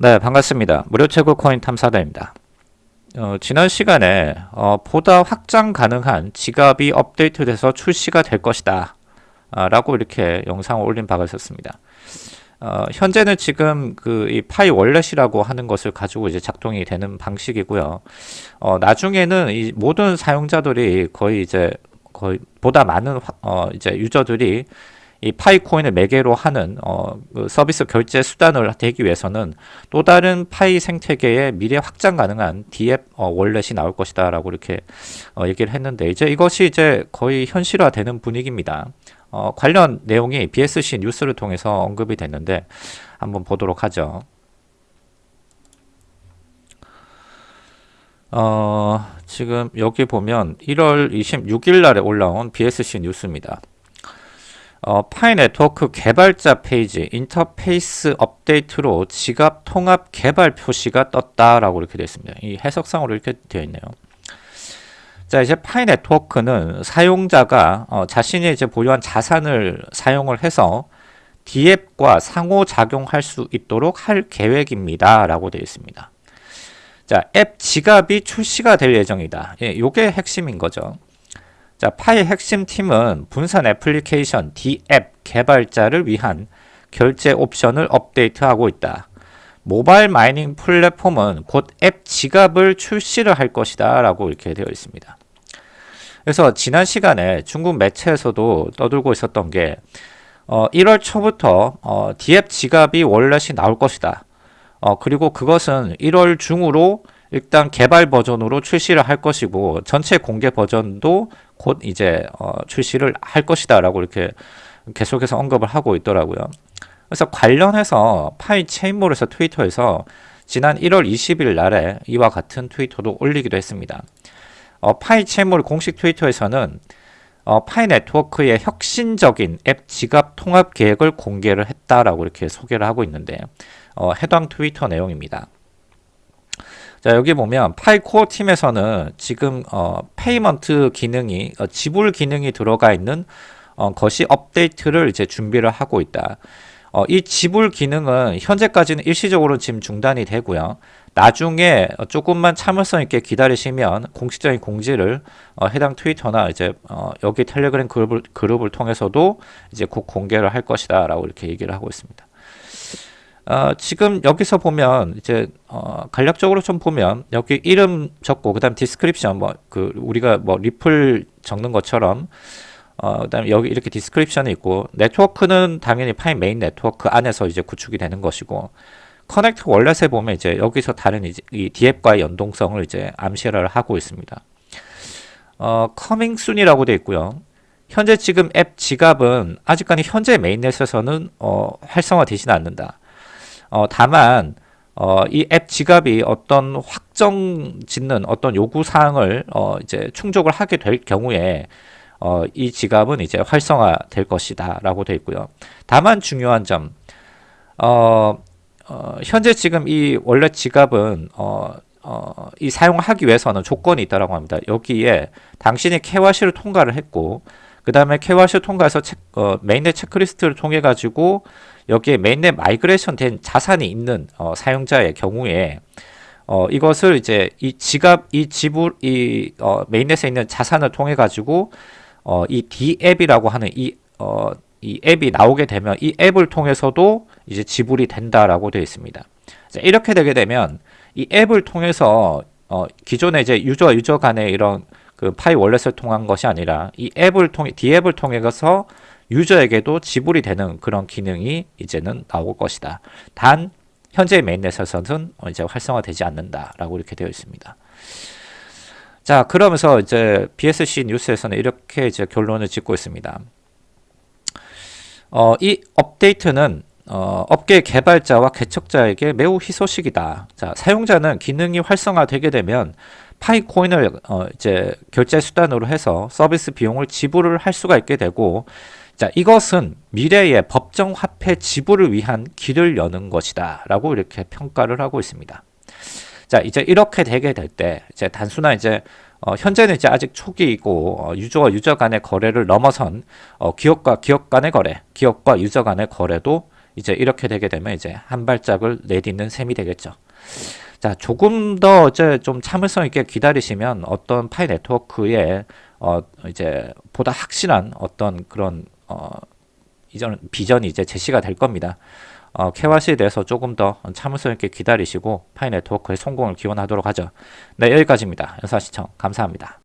네, 반갑습니다. 무료 최고 코인 탐사대입니다. 어, 지난 시간에 어, 보다 확장 가능한 지갑이 업데이트돼서 출시가 될 것이다 아, 라고 이렇게 영상을 올린 바가 있었습니다. 어, 현재는 지금 그 이 파이 월렛이라고 하는 것을 가지고 이제 작동이 되는 방식이고요. 어, 나중에는 이 모든 사용자들이 거의 이제 거의 보다 많은 화, 어, 이제 유저들이 이 파이코인을 매개로 하는 어, 그 서비스 결제 수단을 되기 위해서는 또 다른 파이 생태계의 미래 확장 가능한 디앱 어, 월렛이 나올 것이다 라고 이렇게 어, 얘기를 했는데 이제 이것이 이제 거의 현실화되는 분위기입니다. 어, 관련 내용이 BSC 뉴스를 통해서 언급이 됐는데 한번 보도록 하죠. 어, 지금 여기 보면 1월 26일 날에 올라온 BSC 뉴스입니다. 어, 파이 네트워크 개발자 페이지 인터페이스 업데이트로 지갑 통합 개발 표시가 떴다라고 이렇게 되어 있습니다. 이 해석상으로 이렇게 되어 있네요. 자 이제 파이 네트워크는 사용자가 어, 자신이 이제 보유한 자산을 사용을 해서 DApp과 상호작용할 수 있도록 할 계획입니다. 라고 되어 있습니다. 자, 앱 지갑이 출시가 될 예정이다. 예, 요게 핵심인 거죠. 자, 파이 핵심 팀은 분산 애플리케이션 DApp 개발자를 위한 결제 옵션을 업데이트하고 있다. 모바일 mining 플랫폼은 곧 앱 지갑을 출시를 할 것이다 라고 이렇게 되어 있습니다. 그래서 지난 시간에 중국 매체에서도 떠들고 있었던 게 어, 1월 초부터 어, DApp 지갑이 wallet이 나올 것이다. 어, 그리고 그것은 1월 중으로 일단 개발 버전으로 출시를 할 것이고 전체 공개 버전도 곧 이제 어, 출시를 할 것이다 라고 이렇게 계속해서 언급을 하고 있더라고요 그래서 관련해서 파이 체인몰에서 트위터에서 지난 1월 20일 날에 이와 같은 트위터도 올리기도 했습니다 어, 파이 체인몰 공식 트위터에서는 어, 파이 네트워크의 혁신적인 앱 지갑 통합 계획을 공개를 했다라고 이렇게 소개를 하고 있는데 어, 해당 트위터 내용입니다. 자 여기 보면 Pi Core 팀에서는 지금 어, payment 기능이 어, 지불 기능이 들어가 있는 어, 것이 업데이트를 이제 준비를 하고 있다. 어, 이 지불 기능은 현재까지는 일시적으로 지금 중단이 되고요. 나중에 조금만 참을성 있게 기다리시면 공식적인 공지를 어, 해당 트위터나 이제 어, 여기 텔레그램 그룹을, 그룹을 통해서도 이제 곧 공개를 할 것이다 라고 이렇게 얘기를 하고 있습니다. 어, 지금 여기서 보면 이제 어, 간략적으로 좀 보면 여기 이름 적고 그다음 description 뭐 그 우리가 뭐 리플 적는 것처럼 어, 그다음에 여기 이렇게 description이 있고 네트워크는 당연히 파이 메인 네트워크 안에서 이제 구축이 되는 것이고 connect wallet에 보면 이제 여기서 다른 이제 이 DApp과의 연동성을 이제 암시를 하고 있습니다. 어, coming soon이라고 되어 있고요. 현재 지금 앱 지갑은 아직까지 현재 mainnet에서는 어, 활성화되지는 않는다. 어, 다만 어, 이 앱 지갑이 어떤 확정 짓는 어떤 요구 사항을 어, 이제 충족을 하게 될 경우에 어, 이 지갑은 이제 활성화 될 것이다 라고 되어 있고요. 다만 중요한 점 어, 어, 현재 지금 이 원래 지갑은 어, 어, 이 사용하기 위해서는 조건이 있다라고 합니다. 여기에 당신이 KYC를 통과를 했고 그 다음에 KYC 통과해서 체, 어, mainnet 체크리스트를 통해 가지고 여기에 mainnet migration 된 자산이 있는 어, 사용자의 경우에 어, 이것을 이제 이 지갑, 이 지불, 이 어, mainnet에 있는 자산을 통해 가지고 어, 이 DApp이라고 하는 이, 어, 이 앱이 나오게 되면 이 앱을 통해서도 이제 지불이 된다라고 되어 있습니다. 자, 이렇게 되게 되면 이 앱을 통해서 어, 기존에 이제 유저와 유저 간의 이런 그 파이 월렛을 통한 것이 아니라 이 앱을 통해 D 앱을 통해서 유저에게도 지불이 되는 그런 기능이 이제는 나올 것이다. 단 현재 메인넷에서는 이제 활성화되지 않는다라고 이렇게 되어 있습니다. 자, 그러면서 이제 BSC 뉴스에서는 이렇게 이제 결론을 짓고 있습니다. 어, 이 업데이트는 어, 업계 개발자와 개척자에게 매우 희소식이다. 자, 사용자는 기능이 활성화되게 되면 파이코인을 어, 이제 결제 수단으로 해서 서비스 비용을 지불을 할 수가 있게 되고 자, 이것은 미래의 법정 화폐 지불을 위한 길을 여는 것이다. 라고 이렇게 평가를 하고 있습니다. 자, 이제 이렇게 되게 될 때, 이제 단순한 이제, 어, 현재는 이제 아직 초기이고, 어, 유저와 유저 간의 거래를 넘어선, 어, 기업과 기업 간의 거래, 기업과 유저 간의 거래도 이제 이렇게 되게 되면 이제 한 발짝을 내딛는 셈이 되겠죠. 자, 조금 더 이제 좀 참을성 있게 기다리시면 어떤 파이 네트워크의 어 이제 보다 확실한 어떤 그런 어 이전 비전이 이제 제시가 될 겁니다. 어, KYC에 대해서 조금 더 참을성 있게 기다리시고 파이 네트워크의 성공을 기원하도록 하죠. 네, 여기까지입니다. 영상 시청 감사합니다.